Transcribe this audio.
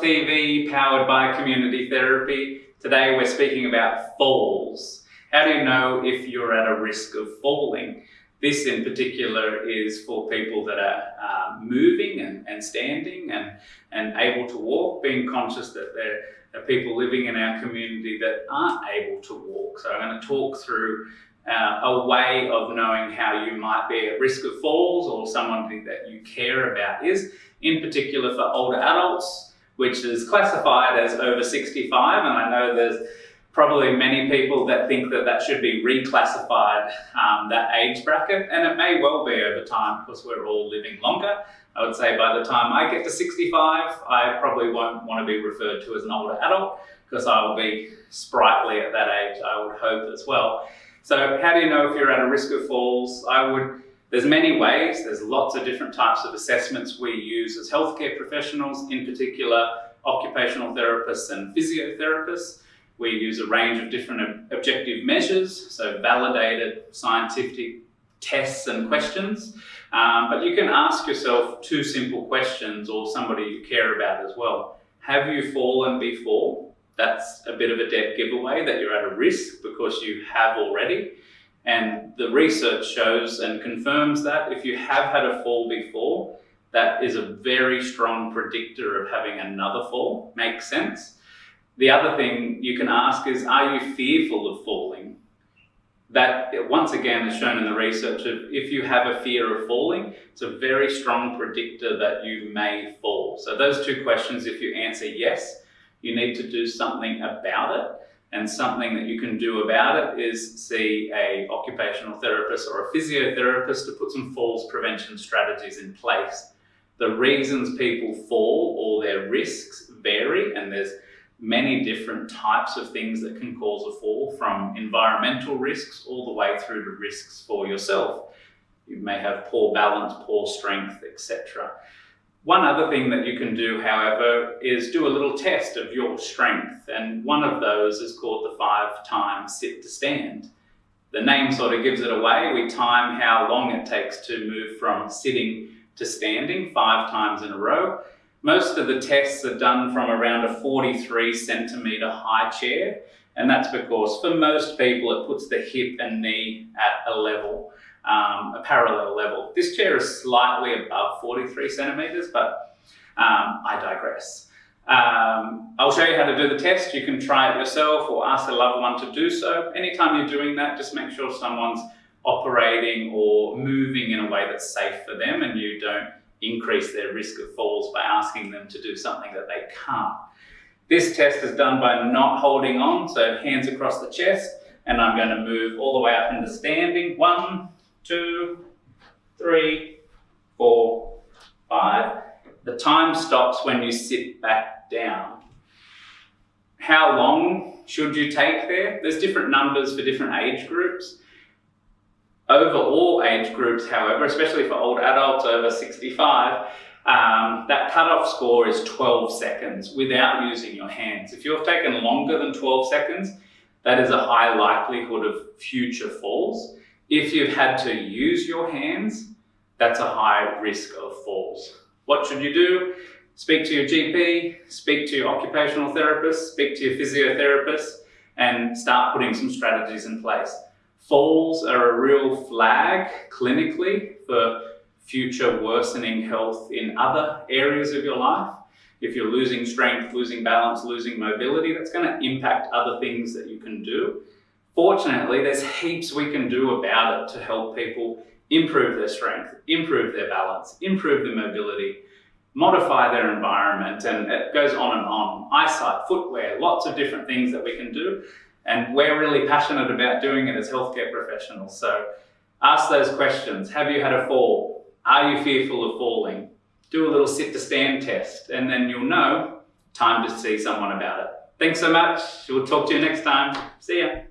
TV, powered by community therapy. Today we're speaking about falls. How do you know if you're at a risk of falling? This in particular is for people that are uh, moving and, and standing and, and able to walk, being conscious that there are people living in our community that aren't able to walk. So I'm going to talk through uh, a way of knowing how you might be at risk of falls or someone that you care about is, in particular for older adults, which is classified as over 65. And I know there's probably many people that think that that should be reclassified, um, that age bracket, and it may well be over time because we're all living longer. I would say by the time I get to 65, I probably won't want to be referred to as an older adult because I will be sprightly at that age, I would hope as well. So how do you know if you're at a risk of falls? I would, there's many ways, there's lots of different types of assessments we use as healthcare professionals, in particular occupational therapists and physiotherapists. We use a range of different objective measures, so validated scientific tests and questions. Um, but you can ask yourself two simple questions or somebody you care about as well. Have you fallen before? That's a bit of a dead giveaway that you're at a risk because you have already. And the research shows and confirms that if you have had a fall before, that is a very strong predictor of having another fall. Makes sense. The other thing you can ask is, are you fearful of falling? That, once again, is shown in the research of if you have a fear of falling, it's a very strong predictor that you may fall. So those two questions, if you answer yes, you need to do something about it. And something that you can do about it is see a occupational therapist or a physiotherapist to put some falls prevention strategies in place. The reasons people fall or their risks vary and there's many different types of things that can cause a fall from environmental risks all the way through to risks for yourself. You may have poor balance, poor strength, etc. One other thing that you can do, however, is do a little test of your strength. And one of those is called the five times sit to stand. The name sort of gives it away. We time how long it takes to move from sitting to standing five times in a row. Most of the tests are done from around a 43 centimeter high chair. And that's because for most people, it puts the hip and knee at a level um, a parallel level. This chair is slightly above 43 centimeters, but um, I digress. Um, I'll show you how to do the test. You can try it yourself or ask a loved one to do so. Anytime you're doing that, just make sure someone's operating or moving in a way that's safe for them and you don't increase their risk of falls by asking them to do something that they can't. This test is done by not holding on, so hands across the chest, and I'm going to move all the way up into standing. One, two, three, four, five. The time stops when you sit back down. How long should you take there? There's different numbers for different age groups. Over all age groups, however, especially for old adults over 65, um, that cutoff score is 12 seconds without using your hands. If you've taken longer than 12 seconds, that is a high likelihood of future falls. If you've had to use your hands, that's a high risk of falls. What should you do? Speak to your GP, speak to your occupational therapist, speak to your physiotherapist, and start putting some strategies in place. Falls are a real flag clinically for future worsening health in other areas of your life. If you're losing strength, losing balance, losing mobility, that's going to impact other things that you can do. Fortunately, there's heaps we can do about it to help people improve their strength, improve their balance, improve their mobility, modify their environment, and it goes on and on. Eyesight, footwear, lots of different things that we can do. And we're really passionate about doing it as healthcare professionals. So ask those questions. Have you had a fall? Are you fearful of falling? Do a little sit to stand test, and then you'll know time to see someone about it. Thanks so much. We'll talk to you next time. See ya.